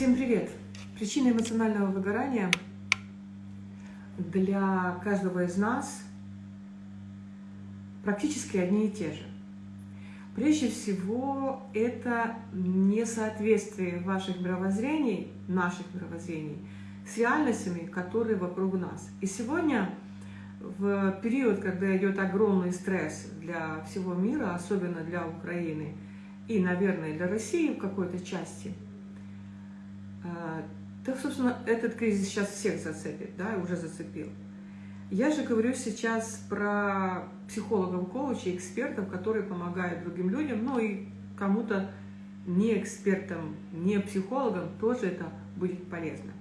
Всем привет! Причины эмоционального выгорания для каждого из нас практически одни и те же. Прежде всего, это несоответствие ваших мировоззрений, наших мировоззрений, с реальностями, которые вокруг нас. И сегодня, в период, когда идет огромный стресс для всего мира, особенно для Украины и, наверное, для России в какой-то части, так, собственно, этот кризис сейчас всех зацепит, да, уже зацепил. Я же говорю сейчас про психологов, коучей, экспертов, которые помогают другим людям, ну и кому-то не экспертам, не психологам тоже это будет полезно.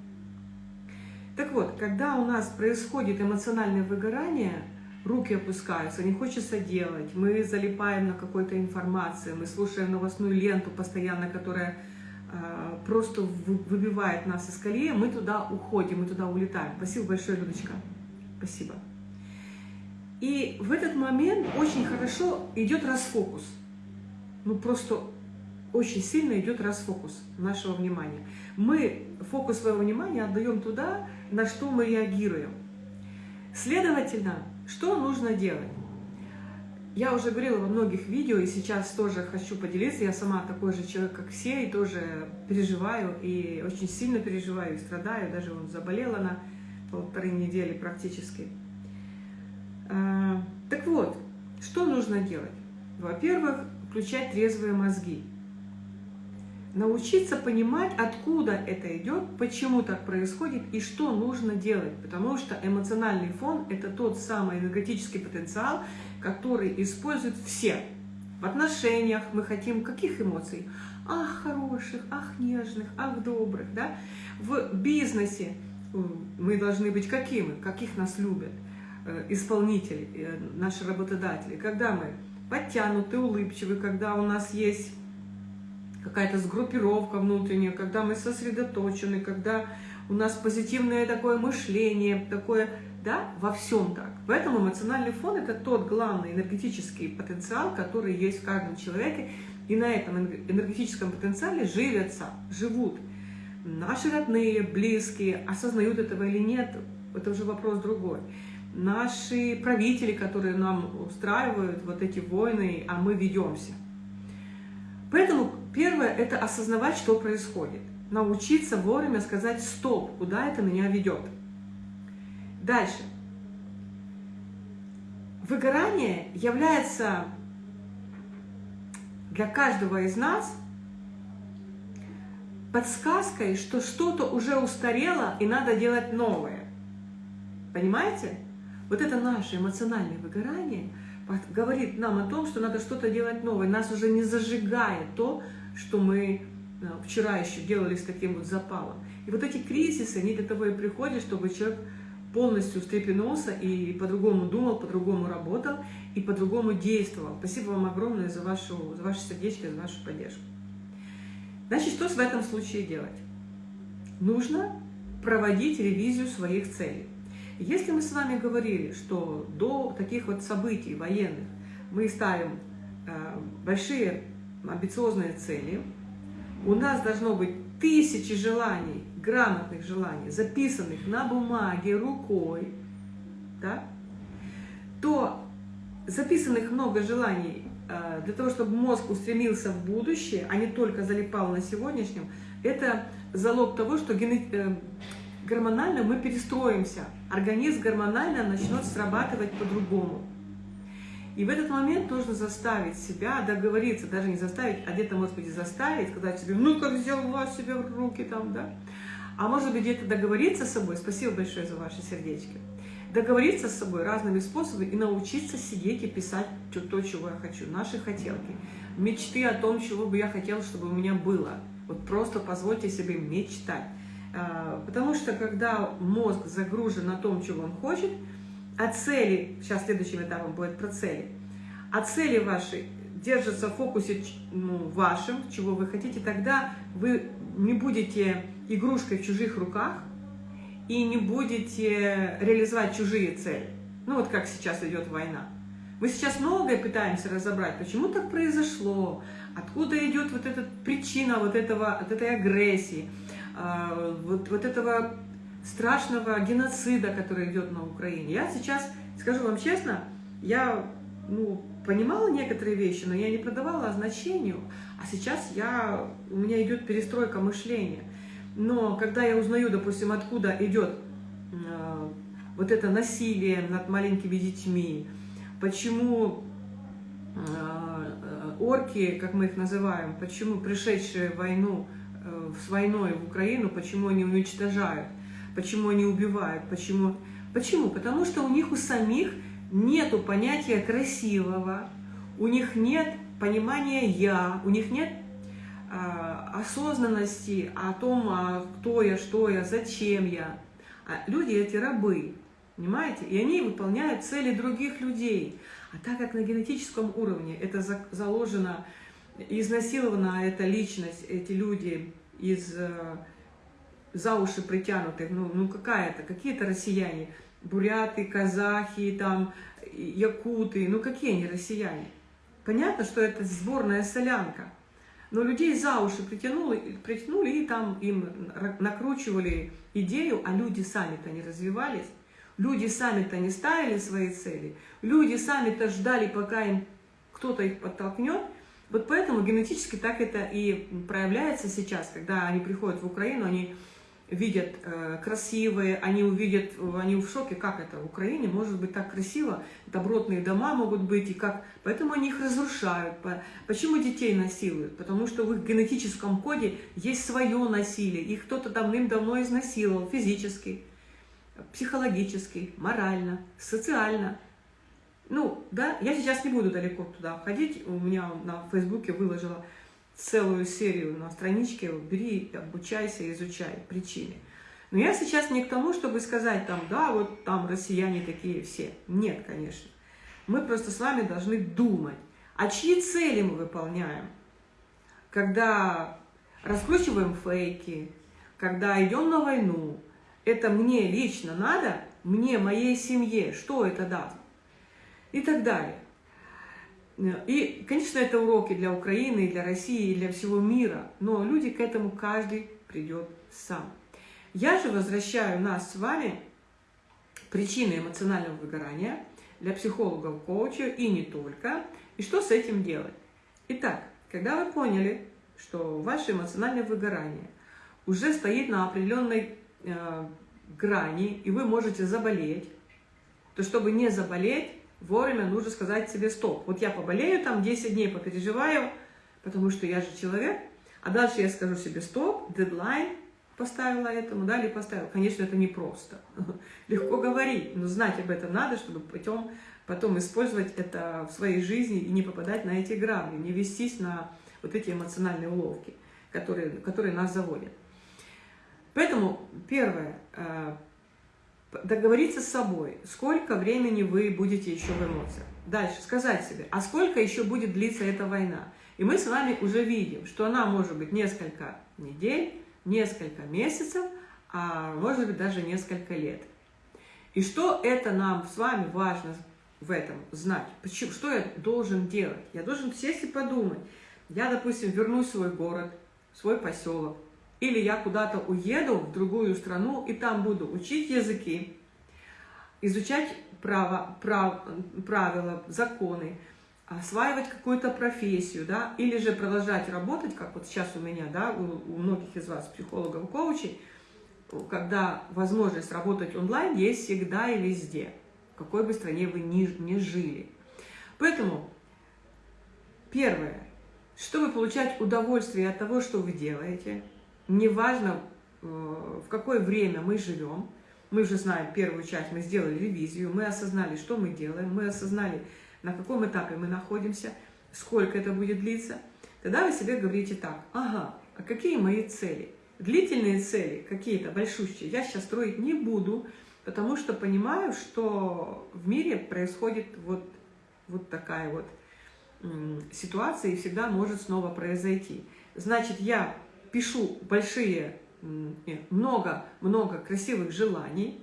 Так вот, когда у нас происходит эмоциональное выгорание, руки опускаются, не хочется делать, мы залипаем на какой-то информации, мы слушаем новостную ленту постоянно, которая просто выбивает нас из колеи, мы туда уходим, мы туда улетаем. Спасибо большое, Людочка. Спасибо. И в этот момент очень хорошо идет расфокус. Ну, просто очень сильно идет расфокус нашего внимания. Мы фокус своего внимания отдаем туда, на что мы реагируем. Следовательно, что нужно делать? Я уже говорила во многих видео, и сейчас тоже хочу поделиться. Я сама такой же человек, как все, и тоже переживаю, и очень сильно переживаю, и страдаю. Даже вот заболела на полторы недели практически. А, так вот, что нужно делать? Во-первых, включать трезвые мозги. Научиться понимать, откуда это идет, почему так происходит и что нужно делать. Потому что эмоциональный фон – это тот самый энергетический потенциал, который используют все. В отношениях мы хотим каких эмоций? Ах, хороших, ах, нежных, ах, добрых. Да? В бизнесе мы должны быть какими? Каких нас любят э, исполнители, э, наши работодатели. Когда мы подтянуты, улыбчивы, когда у нас есть какая-то сгруппировка внутренняя, когда мы сосредоточены, когда у нас позитивное такое мышление, такое, да, во всем так. Поэтому эмоциональный фон – это тот главный энергетический потенциал, который есть в каждом человеке, и на этом энергетическом потенциале живятся, живут Наши родные, близкие осознают этого или нет, это уже вопрос другой. Наши правители, которые нам устраивают вот эти войны, а мы ведемся. Поэтому первое – это осознавать, что происходит. Научиться вовремя сказать «стоп», куда это меня ведет. Дальше. Выгорание является для каждого из нас подсказкой, что что-то уже устарело и надо делать новое. Понимаете? Вот это наше эмоциональное выгорание говорит нам о том, что надо что-то делать новое. Нас уже не зажигает то, что мы э, вчера еще делали с таким вот запалом. И вот эти кризисы, они для того и приходят, чтобы человек полностью встрепенулся и по-другому думал, по-другому работал и по-другому действовал. Спасибо вам огромное за, вашу, за ваше сердечко, за вашу поддержку. Значит, что в этом случае делать? Нужно проводить ревизию своих целей. Если мы с вами говорили, что до таких вот событий военных мы ставим э, большие амбициозные цели, у нас должно быть тысячи желаний, грамотных желаний, записанных на бумаге, рукой, да, то записанных много желаний Э, для того, чтобы мозг устремился в будущее, а не только залипал на сегодняшнем, это залог того, что э, гормонально мы перестроимся, организм гормонально начнет срабатывать по-другому. И в этот момент нужно заставить себя договориться, даже не заставить, а где-то, может быть, заставить, сказать себе, ну как взяла себе в руки там, да. А может быть, где-то договориться с собой, спасибо большое за ваши сердечки, договориться с собой разными способами и научиться сидеть и писать то, чего я хочу, наши хотелки, мечты о том, чего бы я хотела, чтобы у меня было. Вот просто позвольте себе мечтать. А, потому что когда мозг загружен на том, чего он хочет, а цели, сейчас следующим этапом будет про цели, а цели ваши держатся в фокусе ну, вашем, чего вы хотите, тогда вы не будете игрушкой в чужих руках, и не будете реализовать чужие цели. Ну вот как сейчас идет война. Мы сейчас многое пытаемся разобрать, почему так произошло, откуда идет вот эта причина вот этого, от этой агрессии, вот, вот этого страшного геноцида, который идет на Украине. Я сейчас, скажу вам честно, я ну, понимала некоторые вещи, но я не продавала значению, а сейчас я, у меня идет перестройка мышления. Но когда я узнаю, допустим, откуда идет э, вот это насилие над маленькими детьми, почему э, орки, как мы их называем, почему пришедшие в войну, с войной в Украину, почему они уничтожают, почему они убивают, почему... Почему? Потому что у них у самих нету понятия красивого, у них нет понимания «я», у них нет а, осознанности о том, а, кто я, что я, зачем я. А люди эти рабы, понимаете? И они выполняют цели других людей. А так как на генетическом уровне это заложено, изнасилована эта личность, эти люди из э, за уши притянутых, ну, ну какая-то, какие-то россияне, буряты, казахи, там, якуты, ну какие они россияне? Понятно, что это сборная солянка, но людей за уши притянули, притянули и там им накручивали идею, а люди сами-то не развивались, люди сами-то не ставили свои цели, люди сами-то ждали, пока им кто-то их подтолкнет, вот поэтому генетически так это и проявляется сейчас, когда они приходят в Украину, они видят э, красивые, они увидят, они в шоке, как это в Украине может быть так красиво, добротные дома могут быть, и как, поэтому они их разрушают. Почему детей насилуют? Потому что в их генетическом коде есть свое насилие, их кто-то давным-давно изнасиловал физически, психологически, морально, социально. Ну, да, я сейчас не буду далеко туда ходить, у меня на Фейсбуке выложила целую серию на страничке, бери, обучайся, изучай причины. Но я сейчас не к тому, чтобы сказать, там, да, вот там россияне такие все. Нет, конечно. Мы просто с вами должны думать, а чьи цели мы выполняем, когда раскручиваем фейки, когда идем на войну. Это мне лично надо, мне, моей семье, что это даст? И так далее. И, конечно, это уроки для Украины, для России, для всего мира, но люди к этому каждый придет сам. Я же возвращаю нас с вами причины эмоционального выгорания для психологов, коуча и не только, и что с этим делать. Итак, когда вы поняли, что ваше эмоциональное выгорание уже стоит на определенной э, грани, и вы можете заболеть, то чтобы не заболеть, вовремя нужно сказать себе стоп. Вот я поболею там 10 дней, попереживаю, потому что я же человек, а дальше я скажу себе стоп, дедлайн поставила этому, да, или поставила. Конечно, это непросто. Легко говорить, но знать об этом надо, чтобы потом, потом использовать это в своей жизни и не попадать на эти грабли, не вестись на вот эти эмоциональные уловки, которые, которые нас заводят. Поэтому первое, э, договориться с собой, сколько времени вы будете еще в эмоциях. Дальше сказать себе, а сколько еще будет длиться эта война. И мы с вами уже видим, что она может быть несколько недель, несколько месяцев, а может быть даже несколько лет. И что это нам с вами важно в этом знать? Почему, что я должен делать? Я должен сесть и подумать. Я, допустим, вернусь в свой город, свой поселок, или я куда-то уеду в другую страну и там буду учить языки, изучать право, прав, правила, законы, осваивать какую-то профессию, да, или же продолжать работать, как вот сейчас у меня, да, у, у многих из вас, психологов, коучей, когда возможность работать онлайн есть всегда и везде, в какой бы стране вы ни, ни жили. Поэтому, первое, чтобы получать удовольствие от того, что вы делаете – неважно, э, в какое время мы живем, мы уже знаем первую часть, мы сделали ревизию, мы осознали, что мы делаем, мы осознали, на каком этапе мы находимся, сколько это будет длиться, тогда вы себе говорите так, ага, а какие мои цели? Длительные цели, какие-то большущие, я сейчас строить не буду, потому что понимаю, что в мире происходит вот, вот такая вот ситуация и всегда может снова произойти. Значит, я пишу большие, много-много красивых желаний,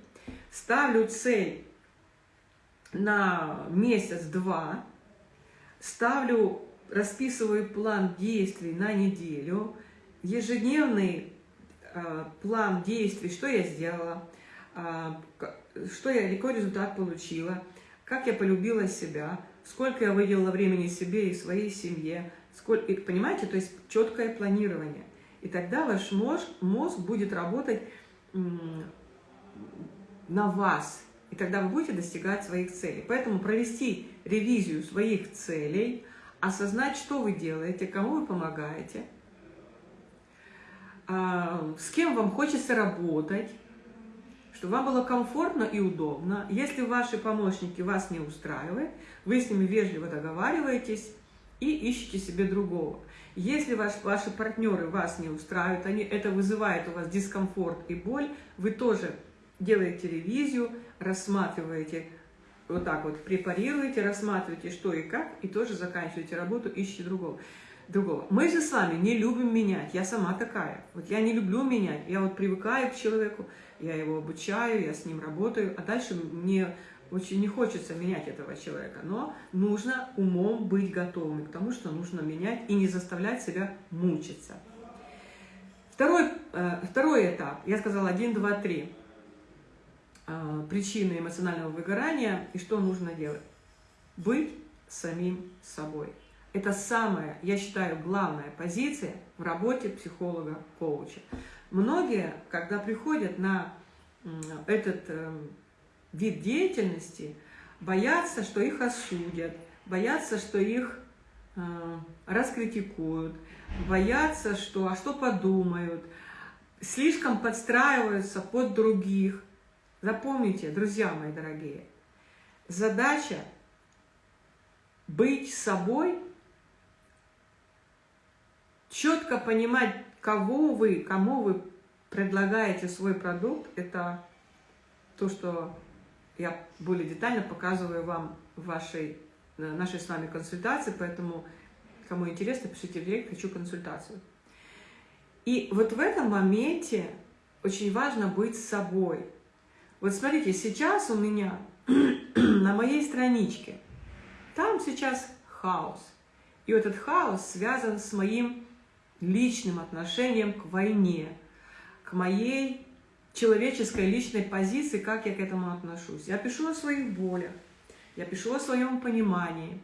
ставлю цель на месяц-два, ставлю, расписываю план действий на неделю, ежедневный план действий, что я сделала, что я, какой результат получила, как я полюбила себя, сколько я выделила времени себе и своей семье, сколько, понимаете, то есть четкое планирование. И тогда ваш мозг, мозг будет работать на вас, и тогда вы будете достигать своих целей. Поэтому провести ревизию своих целей, осознать, что вы делаете, кому вы помогаете, а, с кем вам хочется работать, чтобы вам было комфортно и удобно. Если ваши помощники вас не устраивают, вы с ними вежливо договариваетесь и ищете себе другого. Если ваш, ваши партнеры вас не устраивают, они, это вызывает у вас дискомфорт и боль, вы тоже делаете ревизию, рассматриваете, вот так вот препарируете, рассматриваете, что и как, и тоже заканчиваете работу, ищете другого. другого. Мы же с вами не любим менять, я сама такая. Вот я не люблю менять, я вот привыкаю к человеку, я его обучаю, я с ним работаю, а дальше мне очень не хочется менять этого человека, но нужно умом быть готовым к тому, что нужно менять и не заставлять себя мучиться. Второй, э, второй этап, я сказала 1, 2, 3, э, причины эмоционального выгорания и что нужно делать. Быть самим собой. Это самая, я считаю, главная позиция в работе психолога-коуча. Многие, когда приходят на этот эм, вид деятельности, боятся, что их осудят, боятся, что их э, раскритикуют, боятся, что а что подумают, слишком подстраиваются под других. Запомните, друзья мои дорогие, задача быть собой, четко понимать, кого вы, кому вы предлагаете свой продукт, это то, что я более детально показываю вам в вашей, э, нашей с вами консультации, поэтому, кому интересно, пишите в директ, хочу консультацию. И вот в этом моменте очень важно быть собой. Вот смотрите, сейчас у меня на моей страничке, там сейчас хаос. И этот хаос связан с моим личным отношением к войне, к моей человеческой личной позиции, как я к этому отношусь. Я пишу о своих болях, я пишу о своем понимании,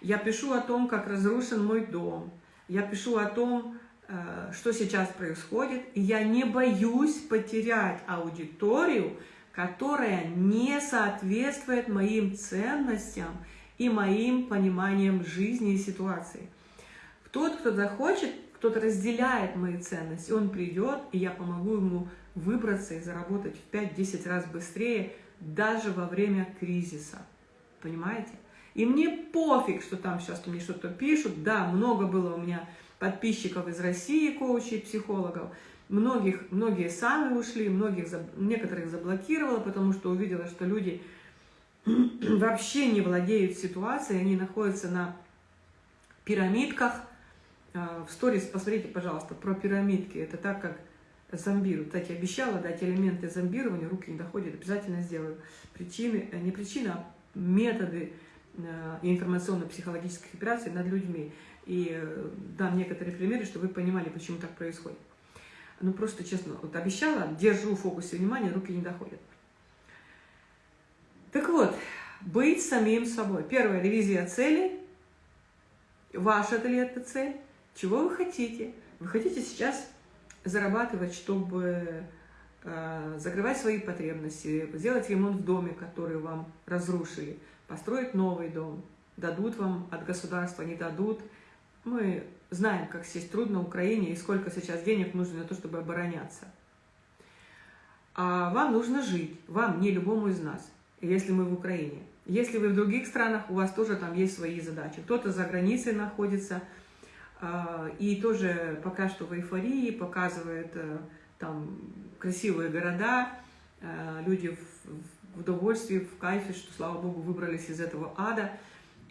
я пишу о том, как разрушен мой дом, я пишу о том, э, что сейчас происходит, и я не боюсь потерять аудиторию, которая не соответствует моим ценностям и моим пониманиям жизни и ситуации. Тот, кто захочет кто-то разделяет мои ценности, он придет, и я помогу ему выбраться и заработать в 5-10 раз быстрее даже во время кризиса. Понимаете? И мне пофиг, что там сейчас мне что-то пишут. Да, много было у меня подписчиков из России, коучей, психологов. Многих, многие сами ушли, многих, некоторых заблокировала, потому что увидела, что люди вообще не владеют ситуацией, они находятся на пирамидках, а, в сторис посмотрите, пожалуйста, про пирамидки. Это так, как зомбируют. Кстати, обещала дать элементы зомбирования, руки не доходят, обязательно сделаю. Причины, э, не причина, а методы э, информационно-психологических операций над людьми. И э, дам некоторые примеры, чтобы вы понимали, почему так происходит. Ну, просто честно, вот обещала, держу в фокусе внимания, руки не доходят. Так вот, быть самим собой. Первая ревизия цели. Ваша ли это цель? Чего вы хотите? Вы хотите сейчас зарабатывать, чтобы э, закрывать свои потребности, сделать ремонт в доме, который вам разрушили, построить новый дом, дадут вам от государства, не дадут. Мы знаем, как здесь трудно Украине и сколько сейчас денег нужно на то, чтобы обороняться. А вам нужно жить, вам, не любому из нас, если мы в Украине. Если вы в других странах, у вас тоже там есть свои задачи. Кто-то за границей находится, и тоже пока что в эйфории, показывает э, там красивые города, э, люди в удовольствии, в кайфе, что, слава Богу, выбрались из этого ада.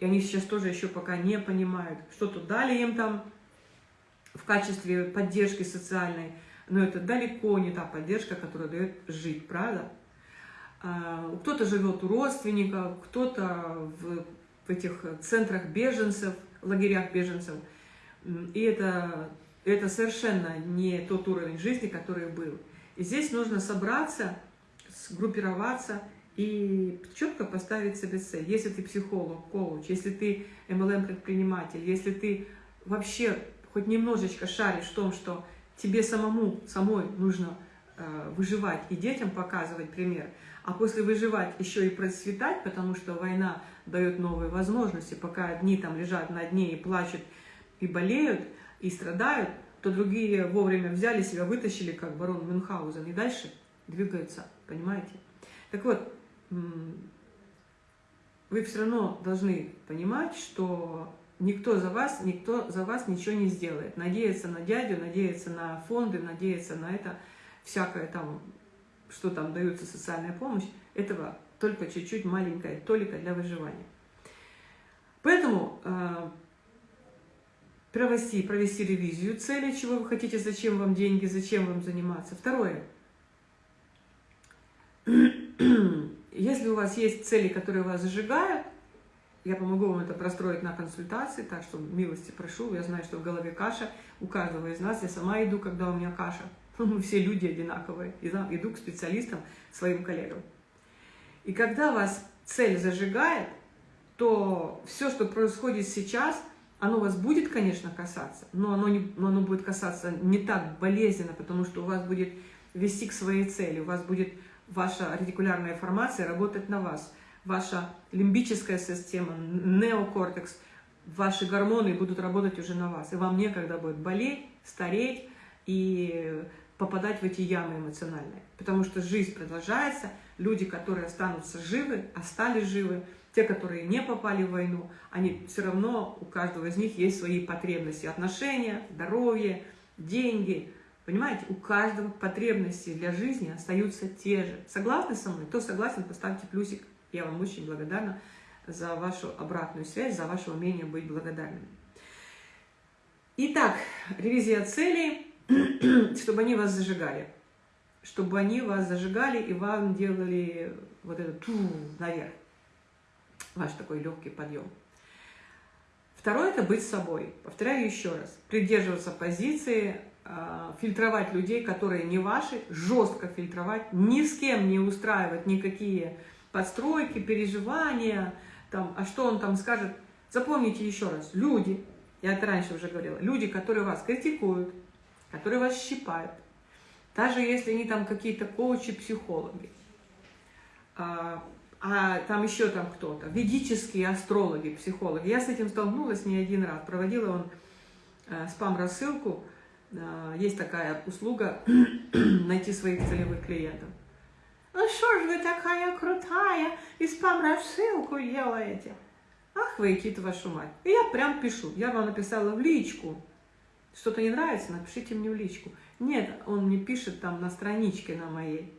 И они сейчас тоже еще пока не понимают, что тут дали им там в качестве поддержки социальной. Но это далеко не та поддержка, которая дает жить, правда? А, кто-то живет у родственников, кто-то в, в этих центрах беженцев, лагерях беженцев – и это это совершенно не тот уровень жизни, который был. И здесь нужно собраться, сгруппироваться и четко поставить себе цель. Если ты психолог, коуч, если ты MLM-предприниматель, если ты вообще хоть немножечко шаришь в том, что тебе самому, самой нужно э, выживать и детям показывать пример, а после выживать еще и процветать, потому что война дает новые возможности, пока одни там лежат на дне и плачут, и болеют, и страдают, то другие вовремя взяли себя, вытащили, как барон Мюнхгаузен, и дальше двигаются, понимаете? Так вот, вы все равно должны понимать, что никто за вас, никто за вас ничего не сделает. Надеяться на дядю, надеяться на фонды, надеяться на это, всякое там, что там дается социальная помощь, этого только чуть-чуть маленькая толика для выживания. Поэтому э, провести, провести ревизию цели, чего вы хотите, зачем вам деньги, зачем вам заниматься. Второе. Если у вас есть цели, которые вас зажигают, я помогу вам это простроить на консультации, так что милости прошу. Я знаю, что в голове каша у каждого из нас. Я сама иду, когда у меня каша. Мы все люди одинаковые. Иду к специалистам, своим коллегам. И когда вас цель зажигает, то все, что происходит сейчас, оно вас будет, конечно, касаться, но оно, не, но оно будет касаться не так болезненно, потому что у вас будет вести к своей цели, у вас будет ваша ретикулярная формация работать на вас, ваша лимбическая система, неокортекс, ваши гормоны будут работать уже на вас, и вам некогда будет болеть, стареть и попадать в эти ямы эмоциональные, потому что жизнь продолжается, люди, которые останутся живы, остались живы, те, которые не попали в войну, они все равно, у каждого из них есть свои потребности, отношения, здоровье, деньги, Понимаете, у каждого потребности для жизни остаются те же. Согласны со мной? Кто согласен, поставьте плюсик. Я вам очень благодарна за вашу обратную связь, за ваше умение быть благодарным. Итак, ревизия целей, чтобы они вас зажигали. Чтобы они вас зажигали и вам делали вот этот ту наверх. Ваш такой легкий подъем. Второе – это быть собой. Повторяю еще раз. Придерживаться позиции Э, фильтровать людей, которые не ваши, жестко фильтровать, ни с кем не устраивать никакие подстройки, переживания, там, а что он там скажет. Запомните еще раз, люди, я это раньше уже говорила, люди, которые вас критикуют, которые вас щипают, даже если они там какие-то коучи, психологи, а, там еще там кто-то, ведические астрологи, психологи. Я с этим столкнулась не один раз, проводила он э, спам-рассылку, а, есть такая услуга найти своих целевых клиентов. Ну что ж вы такая крутая, и спам-рассылку делаете? Ах вы, идите вашу мать. И я прям пишу, я вам написала в личку. Что-то не нравится, напишите мне в личку. Нет, он мне пишет там на страничке на моей.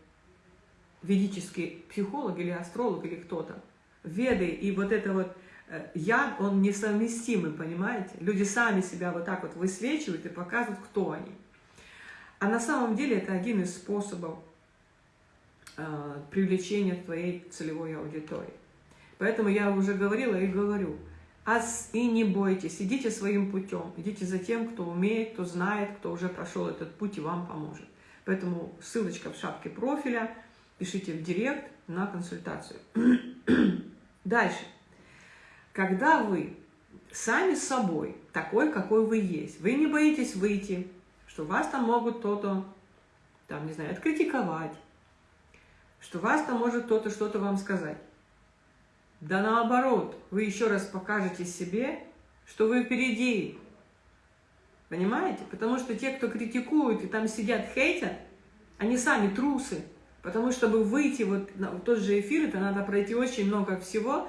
Ведический психолог или астролог или кто-то. Веды и вот это вот Э, я, он несовместимый, понимаете? Люди сами себя вот так вот высвечивают и показывают, кто они. А на самом деле это один из способов э, привлечения твоей целевой аудитории. Поэтому я уже говорила и говорю, ас и не бойтесь, идите своим путем, идите за тем, кто умеет, кто знает, кто уже прошел этот путь и вам поможет. Поэтому ссылочка в шапке профиля, пишите в директ на консультацию. Дальше. Когда вы сами собой, такой, какой вы есть, вы не боитесь выйти, что вас там могут кто-то, там, не знаю, откритиковать, что вас там может кто-то что-то вам сказать. Да наоборот, вы еще раз покажете себе, что вы впереди. Понимаете? Потому что те, кто критикуют и там сидят, хейтят, они сами трусы. Потому что, чтобы выйти вот на тот же эфир, это надо пройти очень много всего,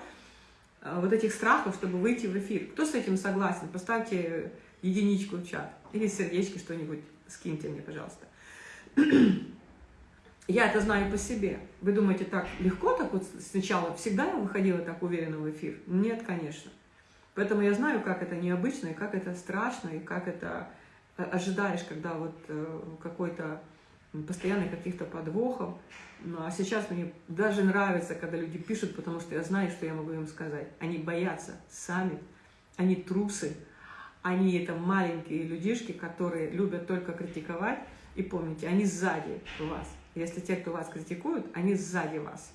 Э, вот этих страхов, чтобы выйти в эфир. Кто с этим согласен? Поставьте единичку в чат. Или сердечки что-нибудь скиньте мне, пожалуйста. Я это знаю по себе. Вы думаете, так легко так вот сначала? Всегда я выходила так уверенно в эфир? Нет, конечно. Поэтому я знаю, как это необычно, и как это страшно, и как это э, ожидаешь, когда вот э, какой-то постоянно каких-то подвохов. Ну, а сейчас мне даже нравится, когда люди пишут, потому что я знаю, что я могу им сказать. Они боятся сами, они трусы, Они это маленькие людишки, которые любят только критиковать. И помните, они сзади вас. Если те, кто вас критикуют, они сзади вас.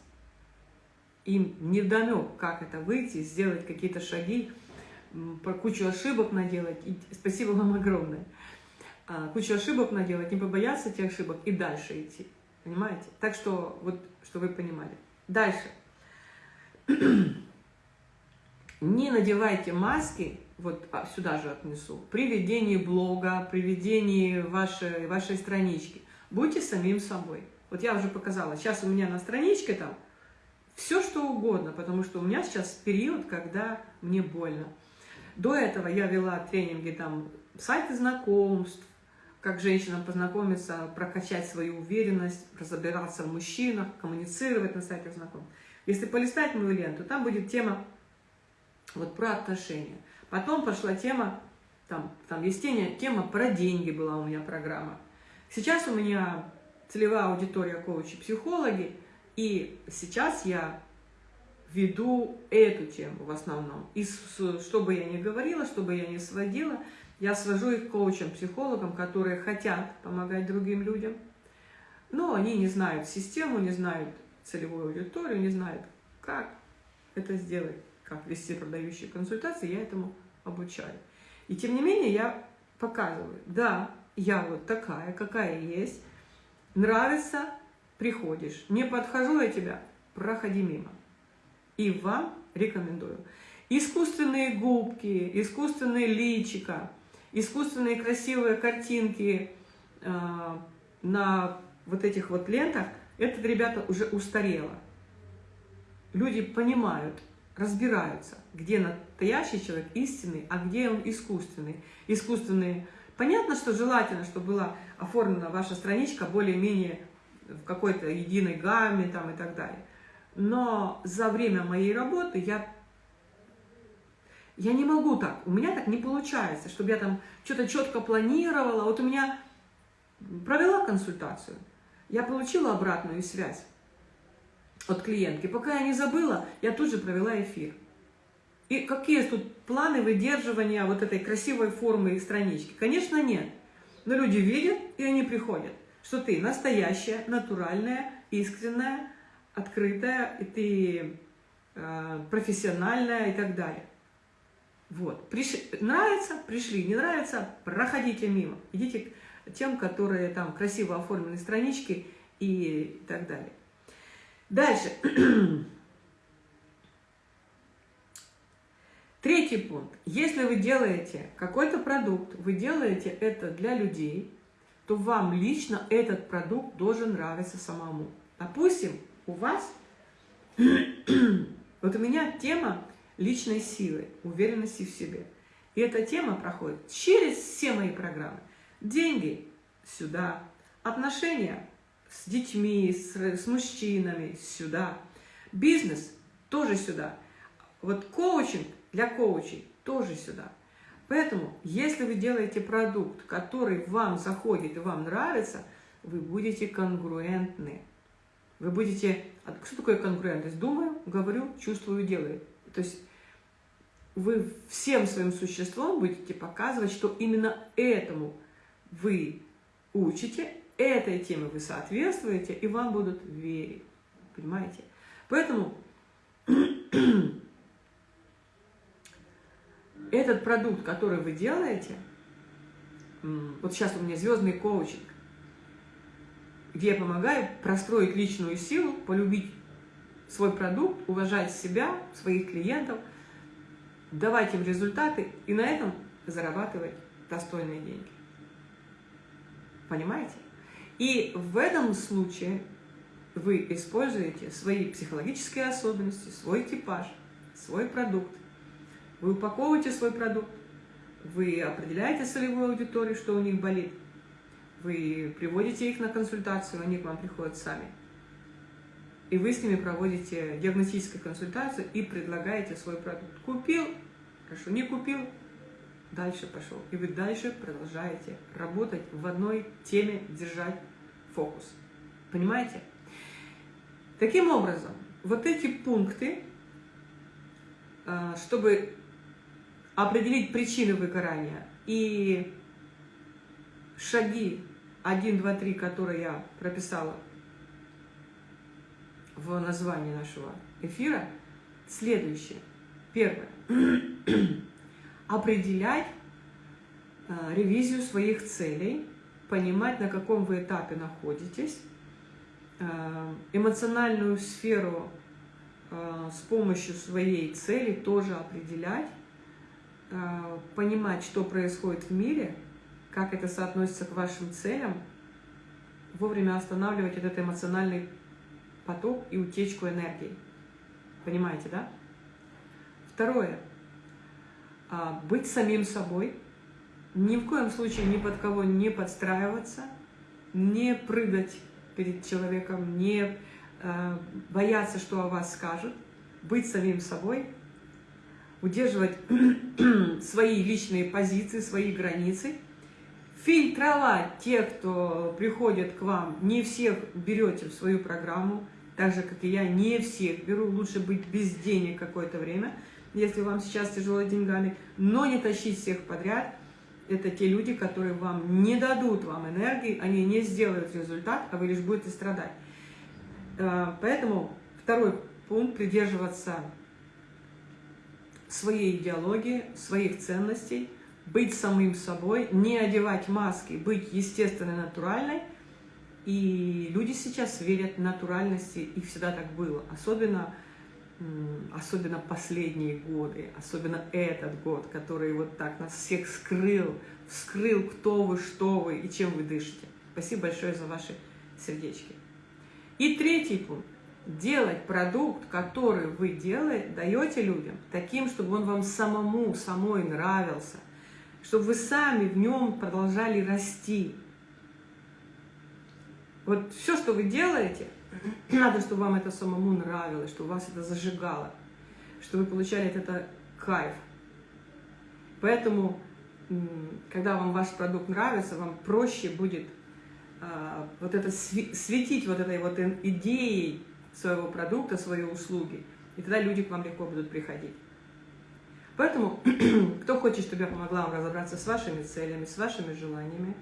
Им не дано, как это выйти, сделать какие-то шаги, про кучу ошибок наделать. И спасибо вам огромное. А, кучу ошибок наделать, не побояться этих ошибок и дальше идти. Понимаете? Так что, вот, что вы понимали. Дальше. Не надевайте маски, вот а, сюда же отнесу, при ведении блога, при ведении вашей, вашей странички. Будьте самим собой. Вот я уже показала, сейчас у меня на страничке там все что угодно, потому что у меня сейчас период, когда мне больно. До этого я вела тренинги там сайты знакомств, как женщинам познакомиться, прокачать свою уверенность, разобраться в мужчинах, коммуницировать на сайтах знакомств. Если полистать мою ленту, там будет тема вот про отношения. Потом пошла тема, там, там есть тема, про деньги была у меня программа. Сейчас у меня целевая аудитория коучи-психологи, и сейчас я веду эту тему в основном. И что бы я ни говорила, что бы я ни сводила, я свожу их к коучам, психологам, которые хотят помогать другим людям, но они не знают систему, не знают целевую аудиторию, не знают, как это сделать, как вести продающие консультации, я этому обучаю. И тем не менее я показываю, да, я вот такая, какая есть, нравится, приходишь, не подхожу я тебя, проходи мимо. И вам рекомендую. Искусственные губки, искусственные личика – искусственные красивые картинки э, на вот этих вот лентах, это, ребята, уже устарело. Люди понимают, разбираются, где настоящий человек истинный, а где он искусственный. Искусственные. Понятно, что желательно, чтобы была оформлена ваша страничка более-менее в какой-то единой гамме там и так далее. Но за время моей работы я я не могу так, у меня так не получается, чтобы я там что-то четко планировала. Вот у меня провела консультацию, я получила обратную связь от клиентки. Пока я не забыла, я тут же провела эфир. И какие тут планы выдерживания вот этой красивой формы и странички? Конечно, нет. Но люди видят, и они приходят, что ты настоящая, натуральная, искренняя, открытая, и ты э, профессиональная и так далее. Вот. Приш... Нравится, пришли, не нравится, проходите мимо. Идите к тем, которые там красиво оформлены странички и так далее. Дальше. Третий пункт. Если вы делаете какой-то продукт, вы делаете это для людей, то вам лично этот продукт должен нравиться самому. Допустим, у вас, вот у меня тема личной силы, уверенности в себе. И эта тема проходит через все мои программы. Деньги сюда, отношения с детьми, с, с мужчинами сюда, бизнес тоже сюда. Вот коучинг для коучей тоже сюда. Поэтому, если вы делаете продукт, который вам заходит и вам нравится, вы будете конгруентны. Вы будете... Что такое конгруентность? Думаю, говорю, чувствую, делаю. То есть вы всем своим существом будете показывать, что именно этому вы учите, этой теме вы соответствуете, и вам будут верить. Понимаете? Поэтому этот продукт, который вы делаете, вот сейчас у меня звездный коучинг, где я помогаю простроить личную силу, полюбить свой продукт, уважать себя, своих клиентов, давать им результаты и на этом зарабатывать достойные деньги. Понимаете? И в этом случае вы используете свои психологические особенности, свой типаж, свой продукт. Вы упаковываете свой продукт, вы определяете целевую аудиторию, что у них болит, вы приводите их на консультацию, они к вам приходят сами – и вы с ними проводите диагностическую консультацию и предлагаете свой продукт. Купил, хорошо, не купил, дальше пошел. И вы дальше продолжаете работать в одной теме, держать фокус. Понимаете? Таким образом, вот эти пункты, а, чтобы определить причины выгорания и шаги 1, 2, 3, которые я прописала в названии нашего эфира, следующее. Первое. Определять э, ревизию своих целей, понимать, на каком вы этапе находитесь, э, эмоциональную сферу э, с помощью своей цели тоже определять, э, понимать, что происходит в мире, как это соотносится к вашим целям, вовремя останавливать этот эмоциональный поток и утечку энергии. Понимаете, да? Второе. А, быть самим собой. Ни в коем случае ни под кого не подстраиваться, не прыгать перед человеком, не э, бояться, что о вас скажут. Быть самим собой, удерживать свои личные позиции, свои границы, фильтровать тех, кто приходит к вам, не всех берете в свою программу, так же, как и я, не всех беру, лучше быть без денег какое-то время, если вам сейчас тяжело деньгами, но не тащить всех подряд. Это те люди, которые вам не дадут вам энергии, они не сделают результат, а вы лишь будете страдать. Э, поэтому второй пункт – придерживаться своей идеологии, своих ценностей, быть самим собой, не одевать маски, быть естественной, натуральной – и люди сейчас верят в натуральности, и всегда так было. Особенно, особенно последние годы, особенно этот год, который вот так нас всех скрыл, вскрыл, кто вы, что вы и чем вы дышите. Спасибо большое за ваши сердечки. И третий пункт. Делать продукт, который вы делаете, даете людям, таким, чтобы он вам самому, самой нравился, чтобы вы сами в нем продолжали расти, вот все, что вы делаете, надо, чтобы вам это самому нравилось, чтобы вас это зажигало, чтобы вы получали от этого кайф. Поэтому, когда вам ваш продукт нравится, вам проще будет а, вот это светить вот этой вот идеей своего продукта, своей услуги, и тогда люди к вам легко будут приходить. Поэтому, кто хочет, чтобы я помогла вам разобраться с вашими целями, с вашими желаниями,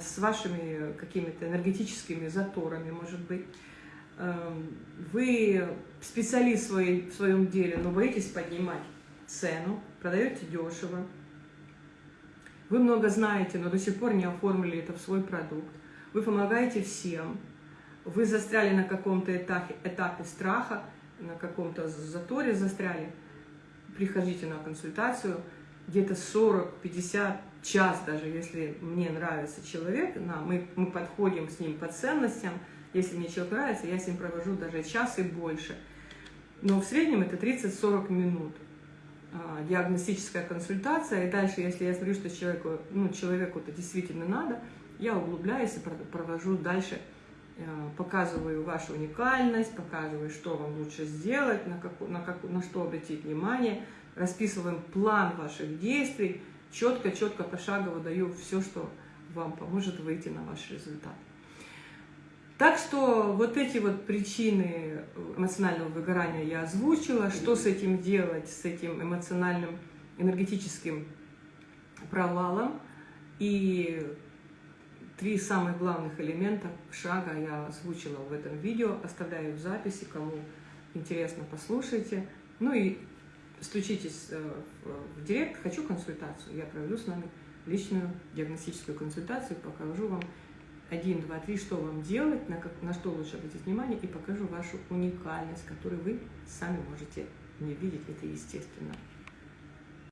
с вашими какими-то энергетическими заторами, может быть. Эм, вы специалист в своем деле, но боитесь поднимать цену, продаете дешево. Вы много знаете, но до сих пор не оформили это в свой продукт. Вы помогаете всем. Вы застряли на каком-то этапе, этапе страха, на каком-то заторе застряли. Приходите на консультацию. Где-то 40-50 час даже, если мне нравится человек, на, мы, мы подходим с ним по ценностям, если мне человек нравится, я с ним провожу даже час и больше. Но в среднем это 30-40 минут а, диагностическая консультация, и дальше, если я смотрю, что человеку, ну, человеку это действительно надо, я углубляюсь и провожу дальше, а, показываю вашу уникальность, показываю, что вам лучше сделать, на, как, на, как, на что обратить внимание, расписываем план ваших действий, четко-четко пошагово даю все, что вам поможет выйти на ваш результат. Так что вот эти вот причины эмоционального выгорания я озвучила. Что с этим делать, с этим эмоциональным, энергетическим провалом. И три самых главных элемента шага я озвучила в этом видео. Оставляю в записи, кому интересно, послушайте. Ну и стучитесь э, в директ, хочу консультацию, я проведу с вами личную диагностическую консультацию, покажу вам один, два, три, что вам делать, на, как, на что лучше обратить внимание, и покажу вашу уникальность, которую вы сами можете не видеть, это естественно.